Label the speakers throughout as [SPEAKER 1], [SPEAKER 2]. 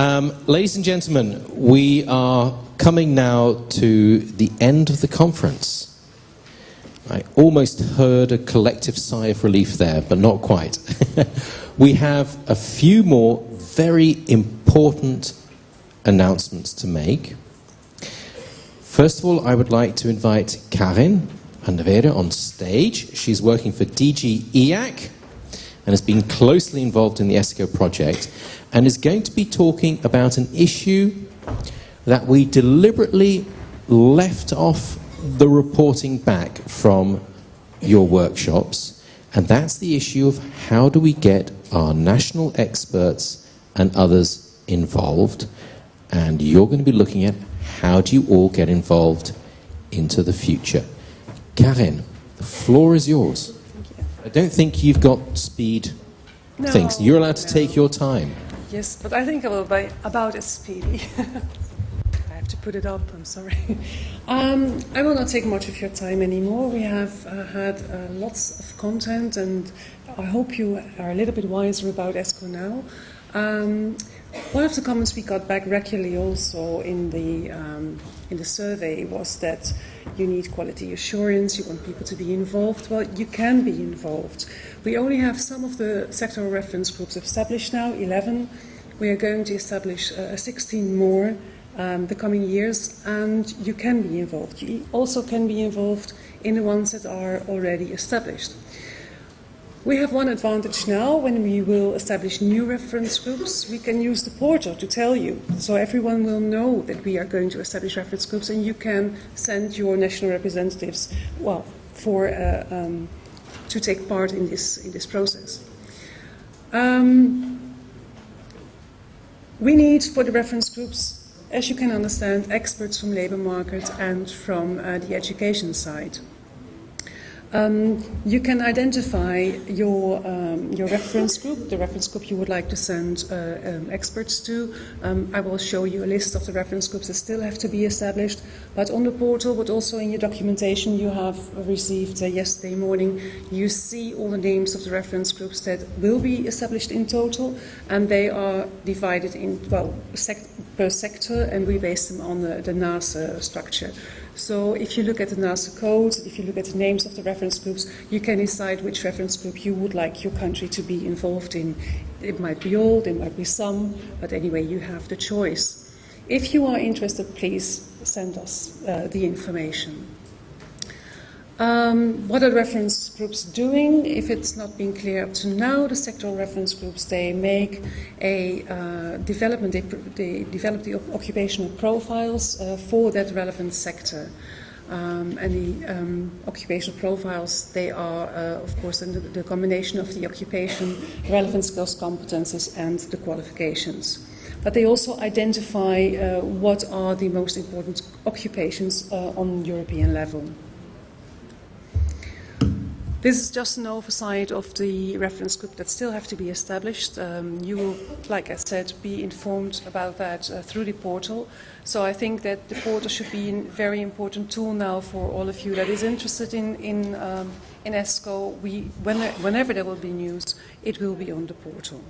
[SPEAKER 1] Um, ladies and gentlemen, we are coming now to the end of the conference. I almost heard a collective sigh of relief there, but not quite. we have a few more very important announcements to make. First of all, I would like to invite Karin van on stage. She's working for DG EAC and has been closely involved in the ESCO project and is going to be talking about an issue that we deliberately left off the reporting back from your workshops, and that's the issue of how do we get our national experts and others involved, and you're going to be looking at how do you all get involved into the future. Karen, the floor is yours. I don't think you've got speed
[SPEAKER 2] no,
[SPEAKER 1] things. You're allowed to
[SPEAKER 2] no.
[SPEAKER 1] take your time.
[SPEAKER 2] Yes, but I think I about speedy. I have to put it up, I'm sorry. Um, I will not take much of your time anymore. We have uh, had uh, lots of content, and I hope you are a little bit wiser about ESCO now. Um, one of the comments we got back regularly also in the, um, in the survey was that you need quality assurance, you want people to be involved. Well, you can be involved. We only have some of the sectoral reference groups established now, 11. We are going to establish uh, 16 more um, the coming years, and you can be involved. You also can be involved in the ones that are already established. We have one advantage now when we will establish new reference groups. We can use the portal to tell you. So everyone will know that we are going to establish reference groups and you can send your national representatives, well, for, uh, um, to take part in this, in this process. Um, we need for the reference groups, as you can understand, experts from labour market and from uh, the education side. Um, you can identify your, um, your reference group, the reference group you would like to send uh, um, experts to. Um, I will show you a list of the reference groups that still have to be established. But on the portal, but also in your documentation you have received uh, yesterday morning, you see all the names of the reference groups that will be established in total. And they are divided in, well, sec per sector, and we base them on the, the NACE structure. So if you look at the NACE codes, if you look at the names of the reference groups, you can decide which reference group you would like your country to be involved in. It might be all, there might be some, but anyway, you have the choice. If you are interested, please send us uh, the information. Um, what are reference groups doing? If it's not been clear up to now, the sectoral reference groups, they make a uh, development, they, they, develop the occupational profiles uh, for that relevant sector. Um, and the um, occupational profiles, they are, uh, of course, the, the combination of the occupation, relevant skills, competences, and the qualifications. But they also identify uh, what are the most important occupations uh, on European level. This is just an oversight of the reference group that still have to be established. Um, you will, like I said, be informed about that uh, through the portal. So I think that the portal should be a very important tool now for all of you that is interested in, in, um, in ESCO. We, when, whenever there will be news, it will be on the portal.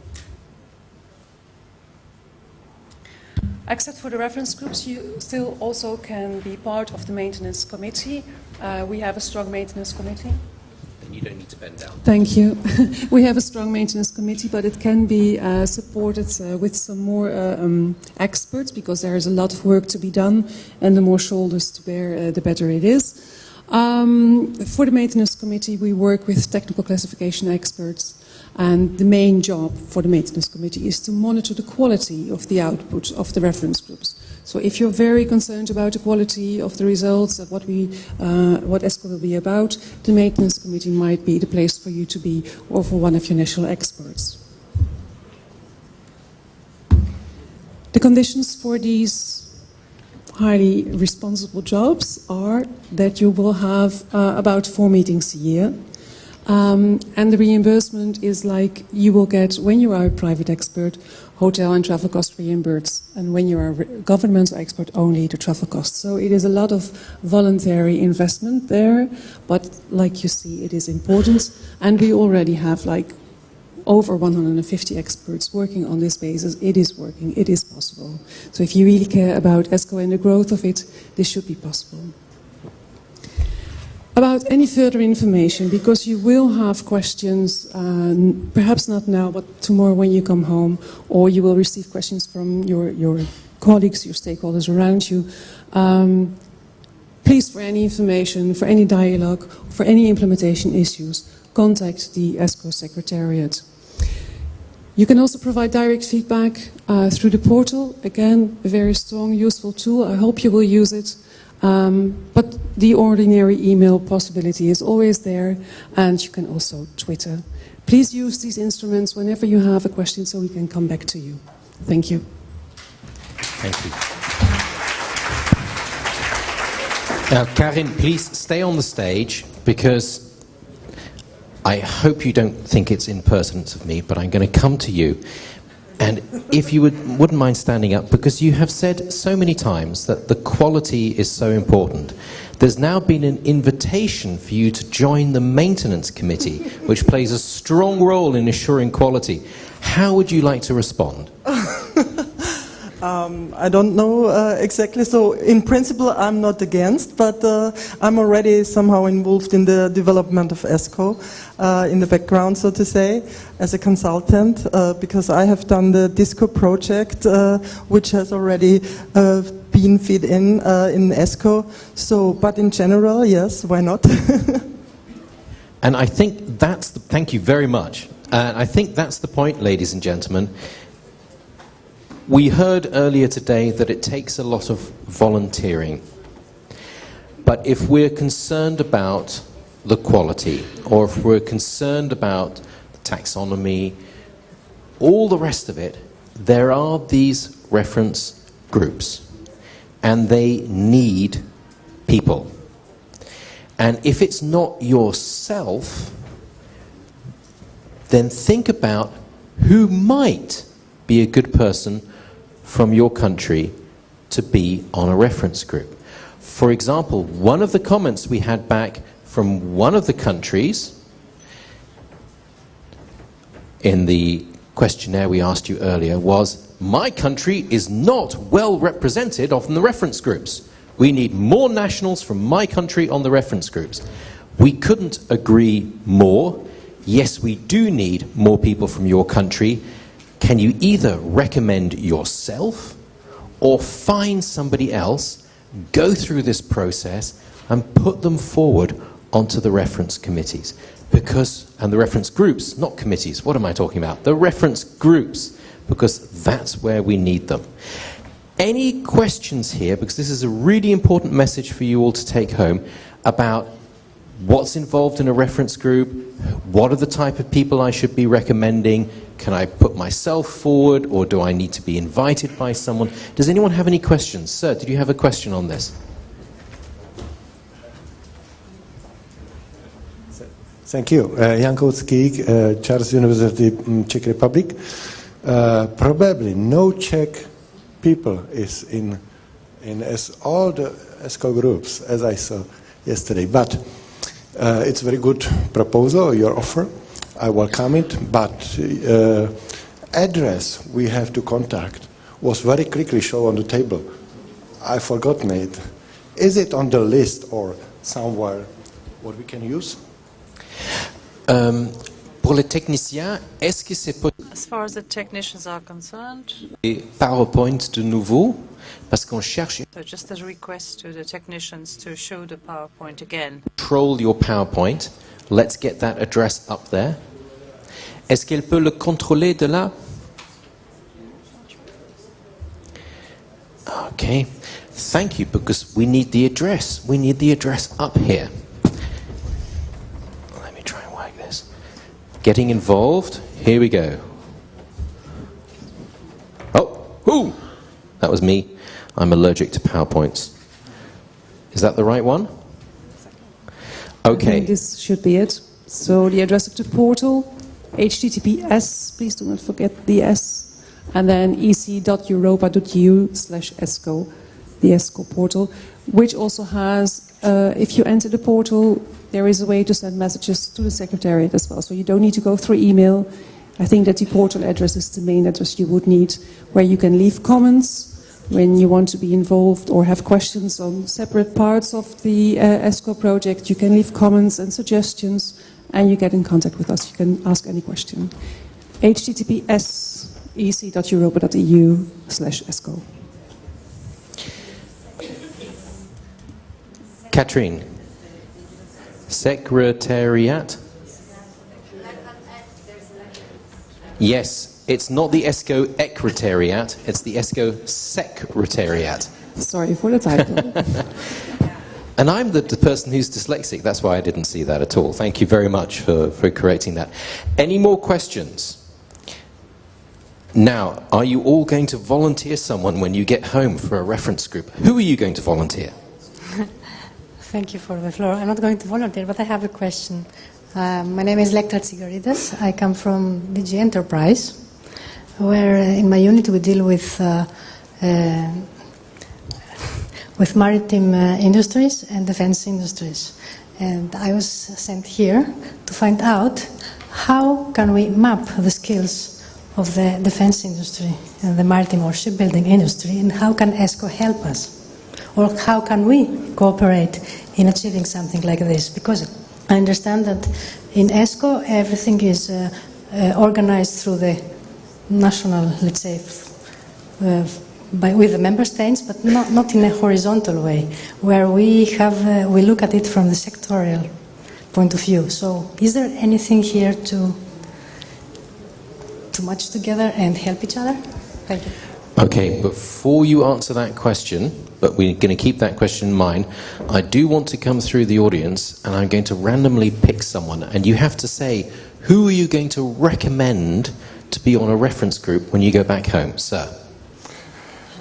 [SPEAKER 2] Except for the reference groups, you still also can be part of the maintenance committee. Uh, we have a strong maintenance committee
[SPEAKER 1] you don't need to bend down.
[SPEAKER 2] Thank you. we have a strong maintenance committee, but it can be uh, supported uh, with some more uh, um, experts because there is a lot of work to be done, and the more shoulders to bear, uh, the better it is. Um, for the maintenance committee, we work with technical classification experts. And the main job for the maintenance committee is to monitor the quality of the output of the reference groups. So if you're very concerned about the quality of the results, of what, we, uh, what ESCO will be about, the maintenance committee might be the place for you to be or for one of your national experts. The conditions for these highly responsible jobs are that you will have uh, about four meetings a year. Um, and the reimbursement is like you will get, when you are a private expert, hotel and travel cost reimbursed. And when you are a government expert, only the travel costs. So it is a lot of voluntary investment there, but like you see, it is important. And we already have like over 150 experts working on this basis. It is working, it is possible. So if you really care about ESCO and the growth of it, this should be possible. About any further information, because you will have questions, uh, perhaps not now, but tomorrow when you come home, or you will receive questions from your, your colleagues, your stakeholders around you. Um, please, for any information, for any dialogue, for any implementation issues, contact the ESCO Secretariat. You can also provide direct feedback uh, through the portal. Again, a very strong, useful tool. I hope you will use it. Um, but the ordinary email possibility is always there, and you can also Twitter. Please use these instruments whenever you have a question so we can come back to you. Thank you.
[SPEAKER 1] Thank you. Now, Karin, please stay on the stage because I hope you don't think it's impertinence of me, but I'm going to come to you. And if you would, wouldn't mind standing up, because you have said so many times that the quality is so important. There's now been an invitation for you to join the maintenance committee, which plays a strong role in assuring quality. How would you like to respond?
[SPEAKER 3] Um, I don't know uh, exactly. So, in principle, I'm not against, but uh, I'm already somehow involved in the development of ESCO uh, in the background, so to say, as a consultant, uh, because I have done the DISCO project, uh, which has already uh, been fed in in ESCO. So, but in general, yes, why not?
[SPEAKER 1] and I think that's the, thank you very much. And I think that's the point, ladies and gentlemen we heard earlier today that it takes a lot of volunteering. But if we're concerned about the quality, or if we're concerned about the taxonomy, all the rest of it, there are these reference groups, and they need people. And if it's not yourself, then think about who might be a good person from your country to be on a reference group. For example, one of the comments we had back from one of the countries in the questionnaire we asked you earlier was, my country is not well represented on the reference groups. We need more nationals from my country on the reference groups. We couldn't agree more. Yes, we do need more people from your country, can you either recommend yourself or find somebody else, go through this process, and put them forward onto the reference committees? Because, and the reference groups, not committees, what am I talking about? The reference groups, because that's where we need them. Any questions here, because this is a really important message for you all to take home, about what's involved in a reference group, what are the type of people I should be recommending, can I put myself forward or do I need to be invited by someone? Does anyone have any questions? Sir, did you have a question on this?
[SPEAKER 4] Thank you. Uh, Jan Koucký, uh, Charles University, um, Czech Republic. Uh, probably no Czech people is in, in as all the ESCO groups, as I saw yesterday. But uh, it's a very good proposal, your offer. I welcome it, but uh, address we have to contact was very quickly shown on the table. I forgotten it. Is it on the list or somewhere what we can use?
[SPEAKER 1] Um, pour les techniciens, est-ce que c'est possible
[SPEAKER 5] As far as the technicians are concerned, the
[SPEAKER 1] PowerPoint de nouveau parce qu'on cherche
[SPEAKER 5] so just a request to the technicians to show the PowerPoint again.
[SPEAKER 1] control your PowerPoint. Let's get that address up there. Est-ce qu'elle peut le contrôler de là Okay. Thank you, because we need the address. We need the address up here. Let me try and work this. Getting involved. Here we go. Oh, ooh, that was me. I'm allergic to PowerPoints. Is that the right one? Okay.
[SPEAKER 2] this should be it. So the address of the portal https, please do not forget the S, and then ec.europa.eu slash ESCO, the ESCO portal, which also has, uh, if you enter the portal, there is a way to send messages to the Secretariat as well. So you don't need to go through email. I think that the portal address is the main address you would need, where you can leave comments when you want to be involved or have questions on separate parts of the uh, ESCO project. You can leave comments and suggestions, and you get in contact with us. You can ask any question. https ec.europa.eu slash ESCO.
[SPEAKER 1] Katrine, Secretariat? Yes, it's not the ESCO Ecretariat, it's the ESCO Secretariat.
[SPEAKER 2] Sorry for the typo.
[SPEAKER 1] And I'm the, the, person who's dyslexic, that's why I didn't see that at all. Thank you very much for, for correcting that. Any more questions? Now, are you all going to volunteer someone when you get home for a reference group? Who are you going to volunteer?
[SPEAKER 6] Thank you for the floor. I'm not going to volunteer, but I have a question. Uh, my name is Electra Tsigarides. I come from DG Enterprise, where uh, in my unit we deal with uh, uh with maritime uh, industries and defense industries. And I was sent here to find out how can we map the skills of the defense industry and the maritime or shipbuilding industry, and how can ESCO help us? Or how can we cooperate in achieving something like this? Because I understand that in ESCO everything is uh, uh, organized through the national, let's say, uh, by, with the member states, but not, not in a horizontal way, where we have uh, we look at it from the sectorial point of view. So, is there anything here to to match together and help each other? Thank you.
[SPEAKER 1] Okay, before you answer that question, but we're going to keep that question in mind, I do want to come through the audience and I'm going to randomly pick someone, and you have to say, who are you going to recommend to be on a reference group when you go back home, sir?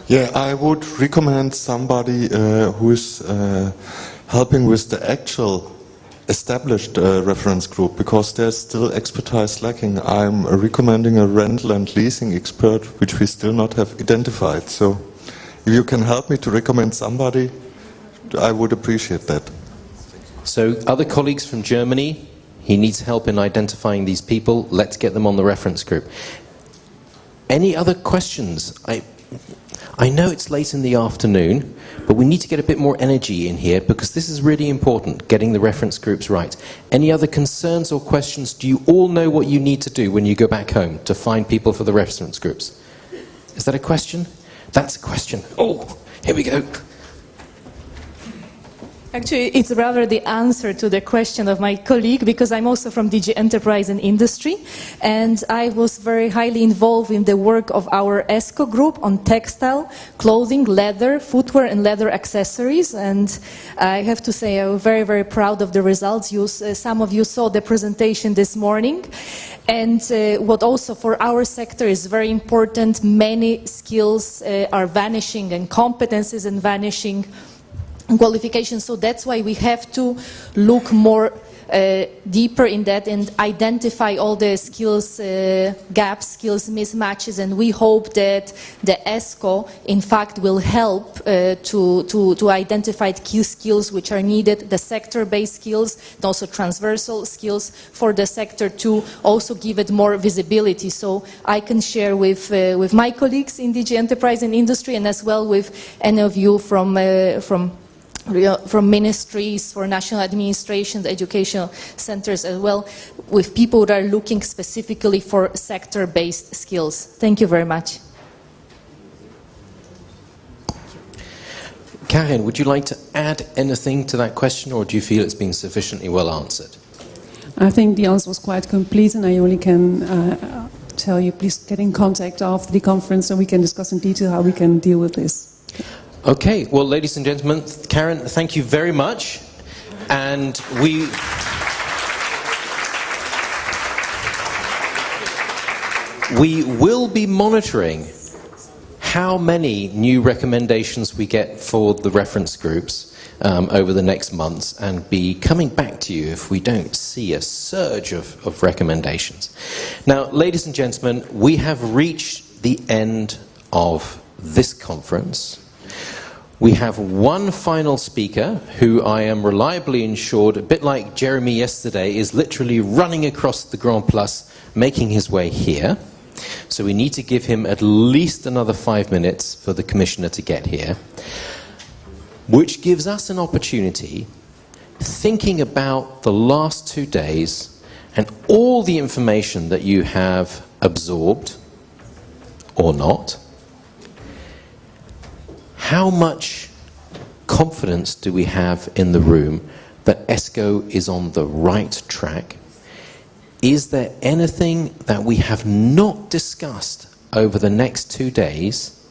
[SPEAKER 7] Yeah, I would recommend somebody uh, who is uh, helping with the actual established uh, reference group because there's still expertise lacking. I'm recommending a rental and leasing expert, which we still not have identified. So if you can help me to recommend somebody, I would appreciate that.
[SPEAKER 1] So other colleagues from Germany, he needs help in identifying these people. Let's get them on the reference group. Any other questions? I, I know it's late in the afternoon, but we need to get a bit more energy in here because this is really important, getting the reference groups right. Any other concerns or questions? Do you all know what you need to do when you go back home to find people for the reference groups? Is that a question? That's a question. Oh, here we go.
[SPEAKER 8] Actually, it's rather the answer to the question of my colleague because I'm also from DG Enterprise and Industry and I was very highly involved in the work of our ESCO group on textile, clothing, leather, footwear and leather accessories and I have to say I'm very, very proud of the results. You, uh, some of you saw the presentation this morning and uh, what also for our sector is very important, many skills uh, are vanishing and competences are vanishing qualifications. So that's why we have to look more uh, deeper in that and identify all the skills uh, gaps, skills mismatches, and we hope that the ESCO, in fact, will help uh, to, to, to identify key skills which are needed, the sector-based skills, and also transversal skills for the sector to also give it more visibility. So I can share with, uh, with my colleagues in DG Enterprise and Industry and as well with any of you from, uh, from from ministries, for national administrations, educational centers as well, with people that are looking specifically for sector-based skills. Thank you very much.
[SPEAKER 1] Karin, would you like to add anything to that question or do you feel it's been sufficiently well answered?
[SPEAKER 2] I think the answer was quite complete and I only can uh, tell you please get in contact after the conference and we can discuss in detail how we can deal with this.
[SPEAKER 1] Okay, well, ladies and gentlemen, Karen, thank you very much. And we. We will be monitoring how many new recommendations we get for the reference groups um, over the next months and be coming back to you if we don't see a surge of, of recommendations. Now, ladies and gentlemen, we have reached the end of this conference. We have one final speaker who I am reliably assured, a bit like Jeremy yesterday, is literally running across the Grand Place, making his way here. So we need to give him at least another five minutes for the Commissioner to get here, which gives us an opportunity, thinking about the last two days and all the information that you have absorbed or not, how much confidence do we have in the room that ESCO is on the right track? Is there anything that we have not discussed over the next two days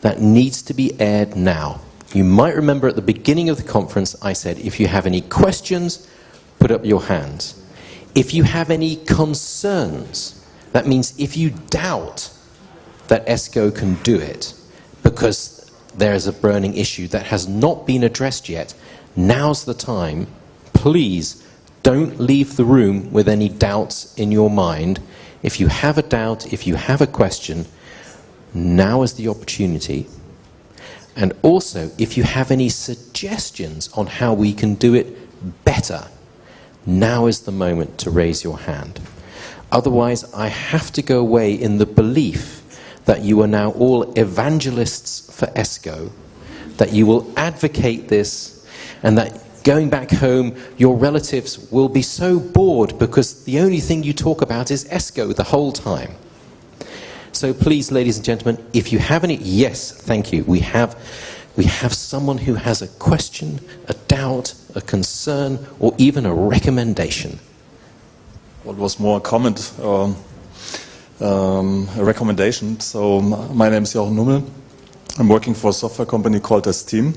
[SPEAKER 1] that needs to be aired now? You might remember at the beginning of the conference I said if you have any questions, put up your hands. If you have any concerns, that means if you doubt that ESCO can do it because there is a burning issue that has not been addressed yet, now's the time. Please don't leave the room with any doubts in your mind. If you have a doubt, if you have a question, now is the opportunity. And also, if you have any suggestions on how we can do it better, now is the moment to raise your hand. Otherwise, I have to go away in the belief that you are now all evangelists for ESCO, that you will advocate this, and that going back home, your relatives will be so bored because the only thing you talk about is ESCO the whole time. So please, ladies and gentlemen, if you have any, yes, thank you. We have, we have someone who has a question, a doubt, a concern, or even a recommendation.
[SPEAKER 9] What was more a comment or um, um, a recommendation? So my name is Jochen Nummel. I'm working for a software company called ESTeam.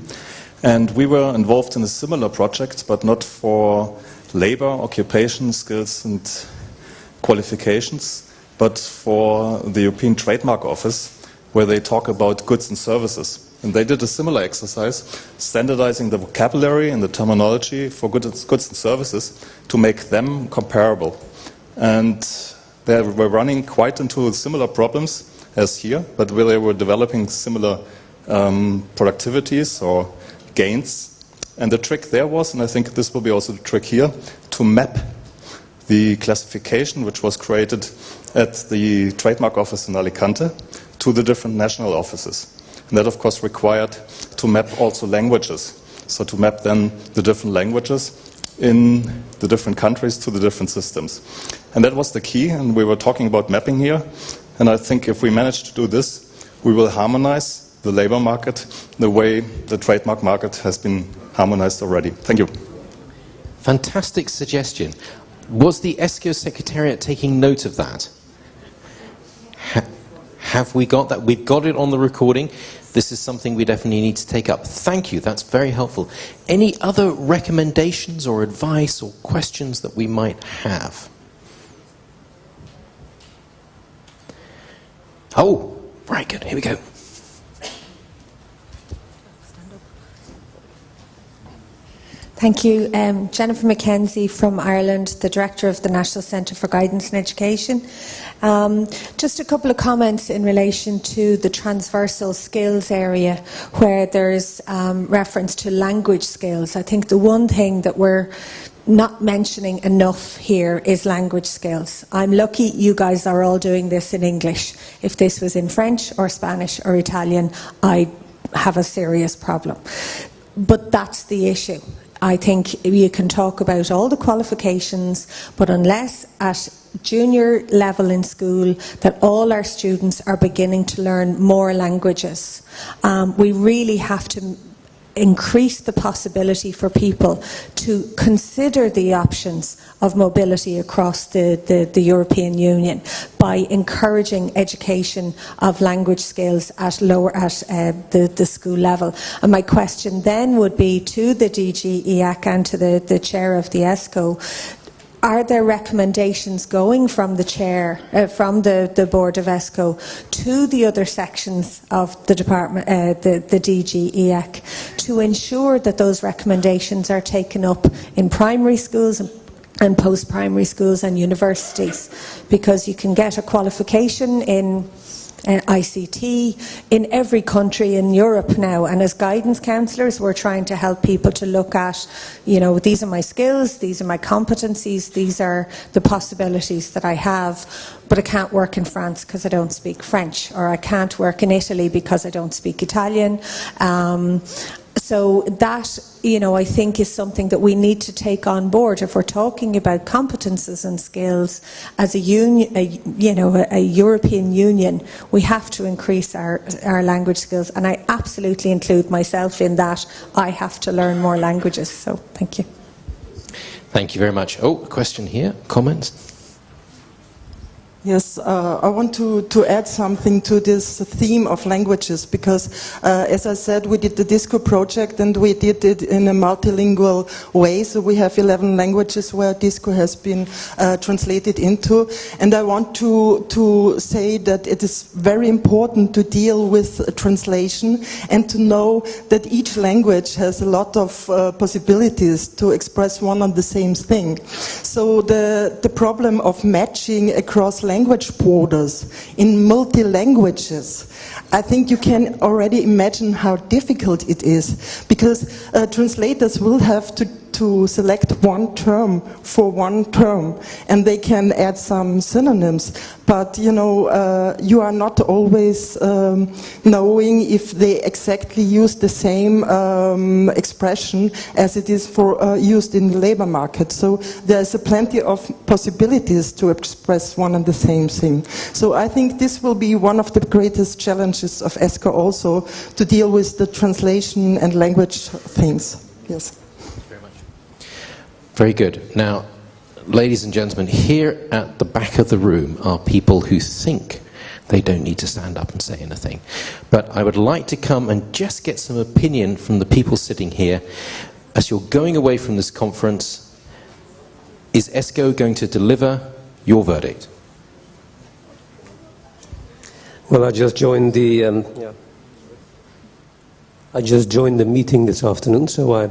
[SPEAKER 9] And we were involved in a similar project, but not for labor, occupation, skills, and qualifications, but for the European Trademark Office, where they talk about goods and services. And they did a similar exercise, standardizing the vocabulary and the terminology for goods and services to make them comparable. And they were running quite into similar problems as here, but where they were developing similar um, productivities or gains. And the trick there was, and I think this will be also the trick here, to map the classification which was created at the trademark office in Alicante to the different national offices. And that, of course, required to map also languages. So to map then the different languages in the different countries to the different systems. And that was the key, and we were talking about mapping here. And I think if we manage to do this, we will harmonize the labor market the way the trademark market has been harmonized already. Thank you.
[SPEAKER 1] Fantastic suggestion. Was the ESCO Secretariat taking note of that? Ha have we got that? We've got it on the recording. This is something we definitely need to take up. Thank you, that's very helpful. Any other recommendations or advice or questions that we might have? Oh, very good, here we go.
[SPEAKER 10] Thank you. Um, Jennifer McKenzie from Ireland, the Director of the National Centre for Guidance and Education. Um, just a couple of comments in relation to the transversal skills area where there's um, reference to language skills. I think the one thing that we're not mentioning enough here is language skills. I'm lucky you guys are all doing this in English. If this was in French or Spanish or Italian, I'd have a serious problem. But that's the issue. I think you can talk about all the qualifications, but unless at junior level in school that all our students are beginning to learn more languages, um, we really have to increase the possibility for people to consider the options of mobility across the, the, the, European Union by encouraging education of language skills at lower at uh, the, the school level. And my question then would be to the DG EAC and to the, the chair of the ESCO are there recommendations going from the chair, uh, from the, the board of ESCO to the other sections of the department, uh, the, the DG EAC, to ensure that those recommendations are taken up in primary schools and, and post-primary schools and universities? Because you can get a qualification in uh, ICT in every country in Europe now. And as guidance counsellors, we're trying to help people to look at, you know, these are my skills, these are my competencies, these are the possibilities that I have, but I can't work in France because I don't speak French, or I can't work in Italy because I don't speak Italian. Um, so that, you know, I think is something that we need to take on board if we're talking about competences and skills as a union, a, you know, a, a, European Union. We have to increase our our language skills, and I absolutely include myself in that. I have to learn more languages. So, thank you.
[SPEAKER 1] Thank you very much. Oh, question here. Comments.
[SPEAKER 3] Yes, uh, I want to, to add something to this theme of languages because, uh, as I said, we did the DISCO project and we did it in a multilingual way. So we have 11 languages where DISCO has been uh, translated into. And I want to, to say that it is very important to deal with translation and to know that each language has a lot of uh, possibilities to express one and the same thing. So the, the problem of matching across language borders, in multi languages, I think you can already imagine how difficult it is because uh, translators will have to to select one term for one term and they can add some synonyms. But you know uh, you are not always um, knowing if they exactly use the same um, expression as it is for uh, used in the labor market. So there's a plenty of possibilities to express one and the same thing. So I think this will be one of the greatest challenges of ESCO also to deal with the translation and language things. Yes
[SPEAKER 1] very good. Now, ladies and gentlemen, here at the back of the room are people who think they don't need to stand up and say anything. But I would like to come and just get some opinion from the people sitting here. As you're going away from this conference, is ESCO going to deliver your verdict?
[SPEAKER 11] Well, I just joined the um, yeah. I just joined the meeting this afternoon, so I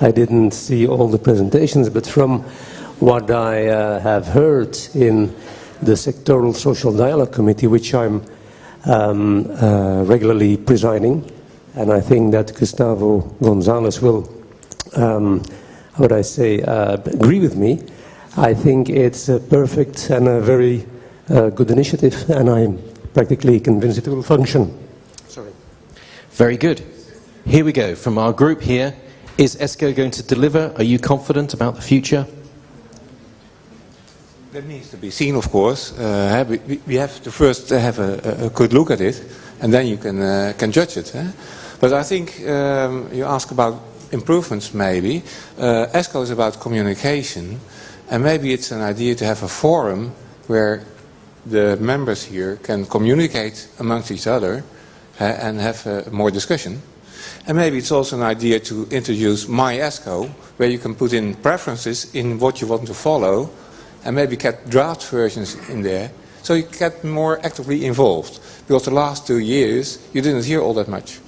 [SPEAKER 11] I didn't see all the presentations, but from what I uh, have heard in the Sectoral Social Dialogue Committee, which I'm um, uh, regularly presiding, and I think that Gustavo Gonzalez will, um, how would I say, uh, agree with me. I think it's a perfect and a very uh, good initiative, and I'm practically convinced it will function.
[SPEAKER 1] Sorry. Very good. Here we go from our group here. Is ESCO going to deliver? Are you confident about the future?
[SPEAKER 12] That needs to be seen, of course. Uh, we, we, have to first have a, a, good look at it, and then you can uh, can judge it. Eh? But I think um, you ask about improvements, maybe. Uh, ESCO is about communication, and maybe it's an idea to have a forum where the members here can communicate amongst each other uh, and have more discussion. And maybe it's also an idea to introduce MyESCO, where you can put in preferences in what you want to follow, and maybe get draft versions in there, so you get more actively involved. Because the last two years, you didn't hear all that much.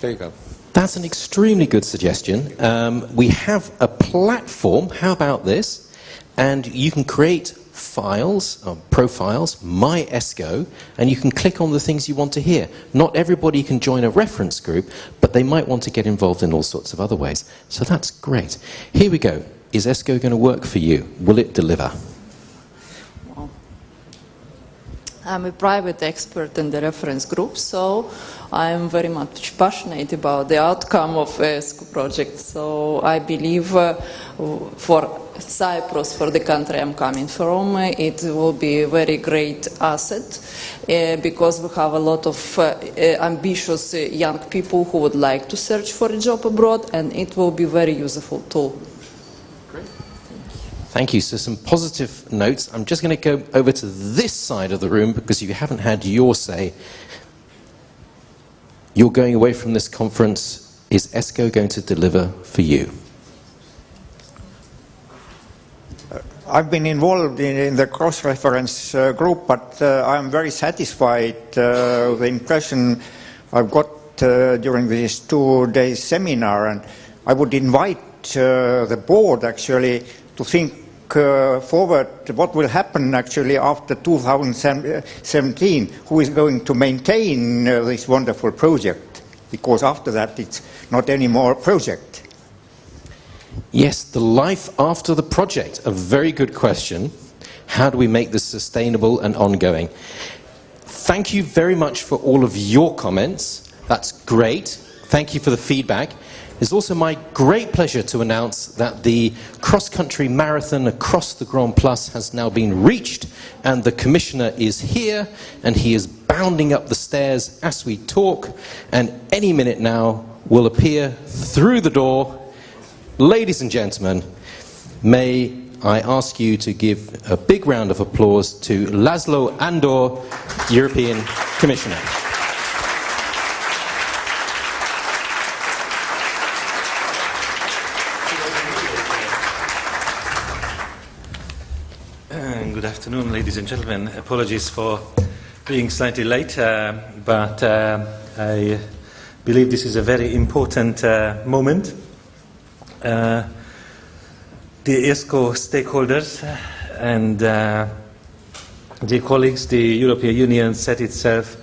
[SPEAKER 12] There you go.
[SPEAKER 1] That's an extremely good suggestion. Um, we have a platform, how about this? And you can create files, uh, profiles, my ESCO, and you can click on the things you want to hear. Not everybody can join a reference group, but they might want to get involved in all sorts of other ways. So that's great. Here we go. Is ESCO going to work for you? Will it deliver?
[SPEAKER 13] I'm a private expert in the reference group, so I'm very much passionate about the outcome of ESCO project. So I believe uh, for Cyprus, for the country I'm coming from, it will be a very great asset uh, because we have a lot of uh, ambitious young people who would like to search for a job abroad and it will be a very useful tool.
[SPEAKER 1] Thank you. So some positive notes. I'm just going to go over to this side of the room because you haven't had your say. You're going away from this conference. Is ESCO going to deliver for you?
[SPEAKER 14] I've been involved in, in the cross-reference uh, group, but uh, I'm very satisfied uh, with the impression I've got uh, during this two-day seminar, and I would invite uh, the board actually to think uh, forward, what will happen actually after 2017? Who is going to maintain this wonderful project? Because after that, it's not anymore a project.
[SPEAKER 1] Yes, the life after the project. A very good question. How do we make this sustainable and ongoing? Thank you very much for all of your comments. That's great. Thank you for the feedback. It's also my great pleasure to announce that the cross-country marathon across the Grand Place has now been reached and the commissioner is here and he is bounding up the stairs as we talk and any minute now will appear through the door. Ladies and gentlemen, may I ask you to give a big round of applause to Laszlo Andor, European Commissioner.
[SPEAKER 15] Good afternoon, ladies and gentlemen. Apologies for being slightly late, uh, but uh, I believe this is a very important uh, moment. Uh, the ESCO stakeholders and uh, colleagues, the European Union set itself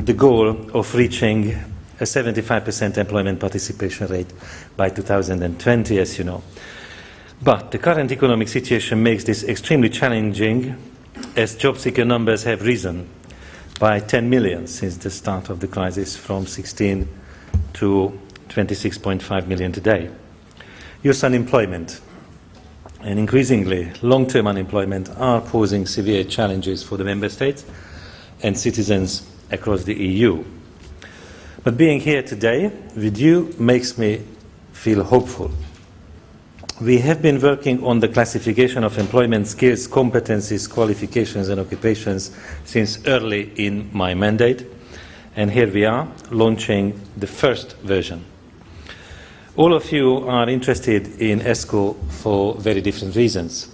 [SPEAKER 15] the goal of reaching a 75% employment participation rate by 2020, as you know. But the current economic situation makes this extremely challenging as job seeker numbers have risen by 10 million since the start of the crisis from 16 to 26.5 million today. Youth unemployment and increasingly long-term unemployment are posing severe challenges for the member states and citizens across the EU. But being here today with you makes me feel hopeful. We have been working on the classification of employment skills, competencies, qualifications and occupations since early in my mandate and here we are launching the first version. All of you are interested in ESCO for very different reasons.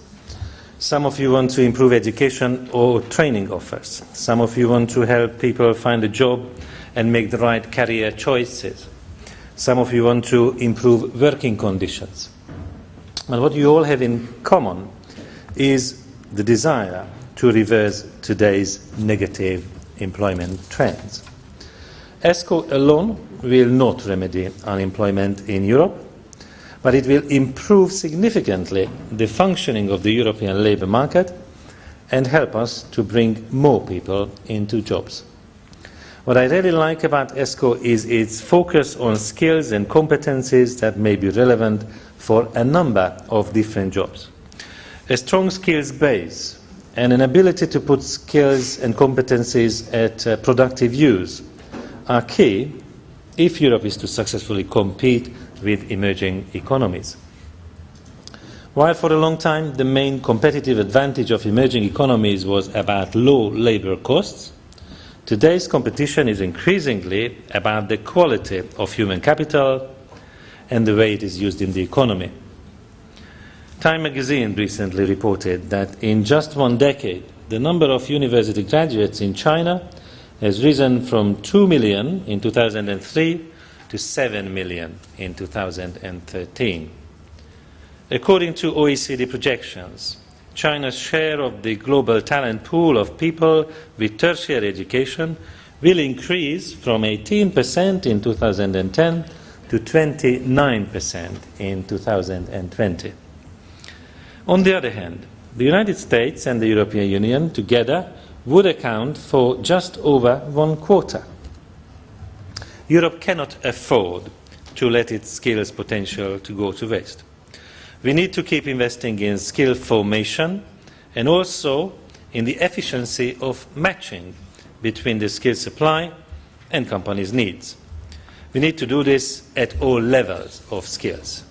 [SPEAKER 15] Some of you want to improve education or training offers. Some of you want to help people find a job and make the right career choices. Some of you want to improve working conditions. But what you all have in common is the desire to reverse today's negative employment trends. ESCO alone will not remedy unemployment in Europe, but it will improve significantly the functioning of the European labour market and help us to bring more people into jobs. What I really like about ESCO is its focus on skills and competencies that may be relevant for a number of different jobs. A strong skills base and an ability to put skills and competencies at uh, productive use are key if Europe is to successfully compete with emerging economies. While for a long time the main competitive advantage of emerging economies was about low labour costs, today's competition is increasingly about the quality of human capital, and the way it is used in the economy. Time magazine recently reported that in just one decade, the number of university graduates in China has risen from 2 million in 2003 to 7 million in 2013. According to OECD projections, China's share of the global talent pool of people with tertiary education will increase from 18% in 2010 to 29% in 2020. On the other hand, the United States and the European Union together would account for just over one quarter. Europe cannot afford to let its skills potential to go to waste. We need to keep investing in skill formation and also in the efficiency of matching between the skill supply and companies' needs. We need to do this at all levels of skills.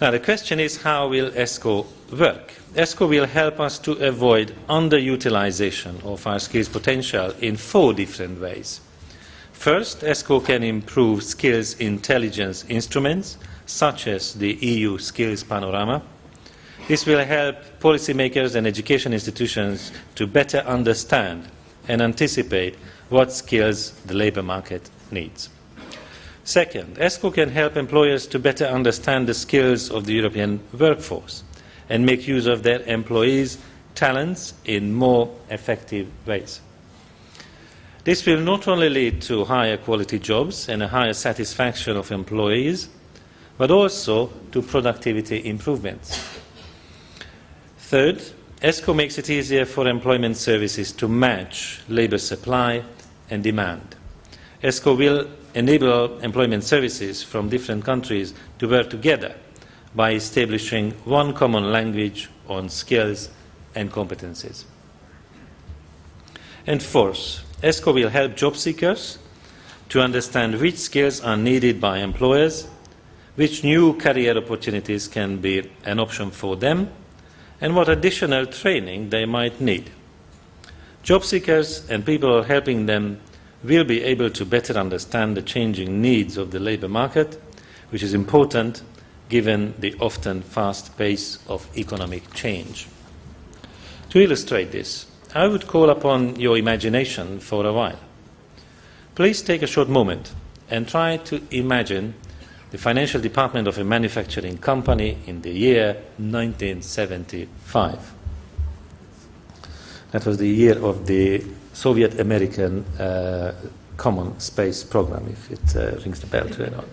[SPEAKER 15] Now the question is how will ESCO work? ESCO will help us to avoid underutilization of our skills potential in four different ways. First, ESCO can improve skills intelligence instruments, such as the EU Skills Panorama. This will help policymakers and education institutions to better understand and anticipate what skills the labour market needs. Second, ESCO can help employers to better understand the skills of the European workforce and make use of their employees' talents in more effective ways. This will not only lead to higher quality jobs and a higher satisfaction of employees, but also to productivity improvements. Third, ESCO makes it easier for employment services to match labour supply and demand. ESCO will enable employment services from different countries to work together by establishing one common language on skills and competences. And fourth, ESCO will help job seekers to understand which skills are needed by employers, which new career opportunities can be an option for them, and what additional training they might need. Job seekers and people helping them will be able to better understand the changing needs of the labour market, which is important given the often fast pace of economic change. To illustrate this, I would call upon your imagination for a while. Please take a short moment and try to imagine the financial department of a manufacturing company in the year 1975. That was the year of the Soviet American uh, Common Space Program, if it uh, rings the bell to anyone.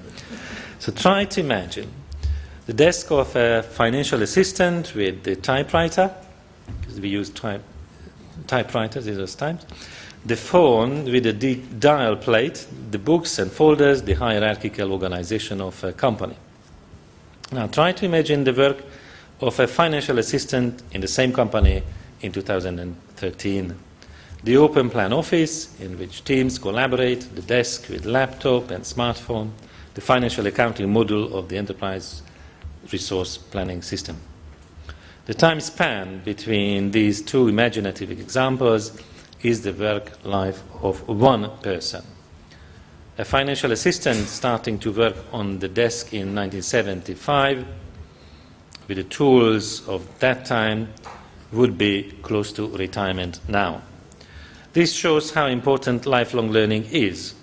[SPEAKER 15] So try to imagine the desk of a financial assistant with the typewriter, because we use type, typewriters in those times, the phone with the dial plate, the books and folders, the hierarchical organization of a company. Now try to imagine the work of a financial assistant in the same company in 2013 the open plan office in which teams collaborate, the desk with laptop and smartphone, the financial accounting module of the enterprise resource planning system. The time span between these two imaginative examples is the work life of one person. A financial assistant starting to work on the desk in 1975 with the tools of that time would be close to retirement now. This shows how important lifelong learning is,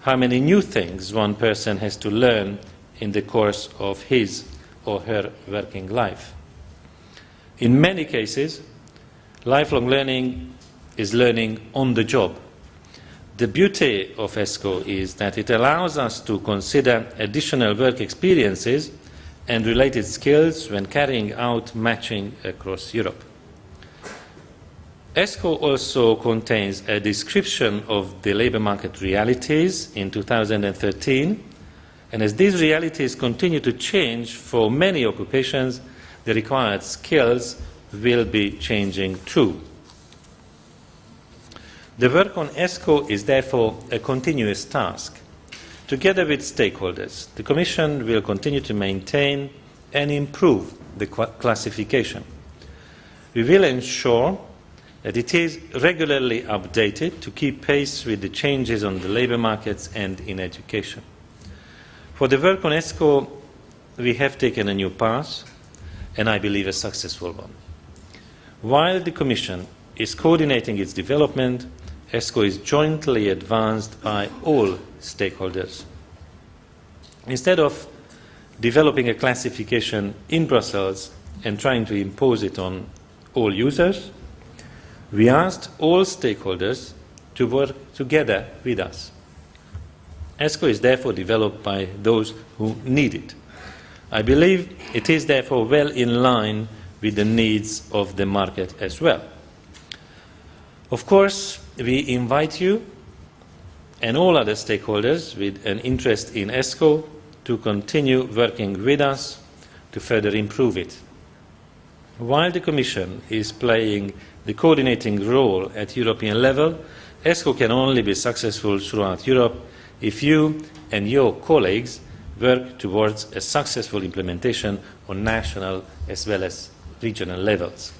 [SPEAKER 15] how many new things one person has to learn in the course of his or her working life. In many cases, lifelong learning is learning on the job. The beauty of ESCO is that it allows us to consider additional work experiences and related skills when carrying out matching across Europe. ESCO also contains a description of the labour market realities in 2013, and as these realities continue to change for many occupations, the required skills will be changing too. The work on ESCO is therefore a continuous task. Together with stakeholders, the Commission will continue to maintain and improve the classification. We will ensure that it is regularly updated to keep pace with the changes on the labour markets and in education. For the work on ESCO, we have taken a new path, and I believe a successful one. While the Commission is coordinating its development, ESCO is jointly advanced by all stakeholders. Instead of developing a classification in Brussels and trying to impose it on all users, we asked all stakeholders to work together with us. ESCO is therefore developed by those who need it. I believe it is therefore well in line with the needs of the market as well. Of course, we invite you and all other stakeholders with an interest in ESCO to continue working with us to further improve it. While the Commission is playing the coordinating role at European level, ESCO can only be successful throughout Europe if you and your colleagues work towards a successful implementation on national as well as regional levels.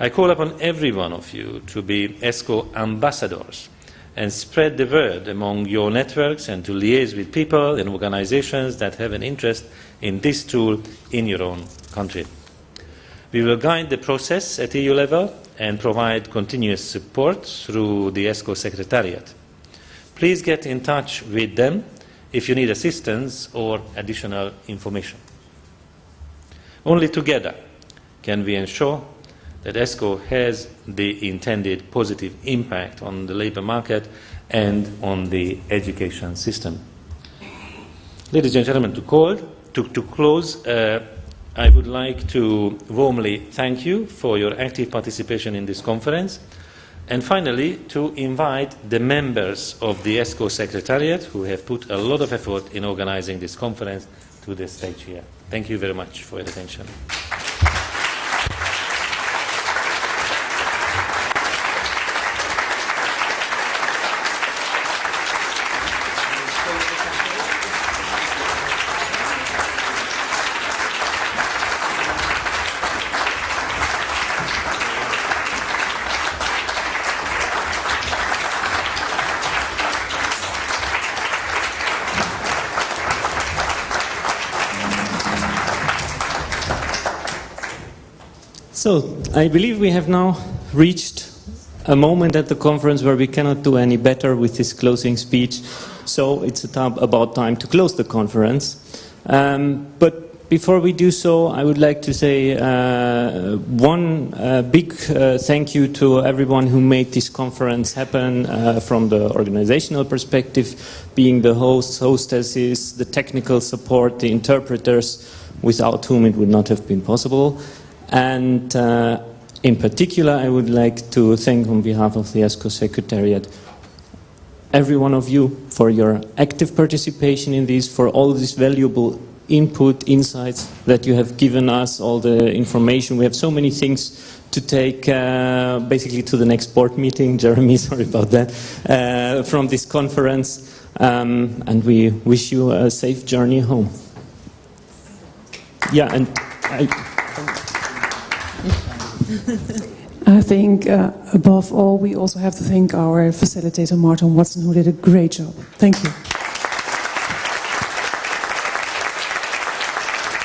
[SPEAKER 15] I call upon every one of you to be ESCO ambassadors and spread the word among your networks and to liaise with people and organizations that have an interest in this tool in your own country. We will guide the process at EU level and provide continuous support through the ESCO Secretariat. Please get in touch with them if you need assistance or additional information. Only together can we ensure that ESCO has the intended positive impact on the labour market and on the education system. Ladies and gentlemen, to, call, to, to close, uh, I would like to warmly thank you for your active participation in this conference. And finally, to invite the members of the ESCO Secretariat, who have put a lot of effort in organizing this conference, to the stage here. Thank you very much for your attention.
[SPEAKER 16] So, I believe we have now reached a moment at the conference where we cannot do any better with this closing speech. So, it's about time to close the conference. Um, but before we do so, I would like to say uh, one uh, big uh, thank you to everyone who made this conference happen uh, from the organizational perspective, being the hosts, hostesses, the technical support, the interpreters, without whom it would not have been possible. And uh, in particular, I would like to thank on behalf of the ESCO Secretariat every one of you for your active participation in this, for all this valuable input, insights that you have given us, all the information. We have so many things to take uh, basically to the next board meeting. Jeremy, sorry about that, uh, from this conference. Um, and we wish you a safe journey home. Yeah, and I,
[SPEAKER 17] I think uh, above all, we also have to thank our facilitator, Martin Watson, who did a great job. Thank you.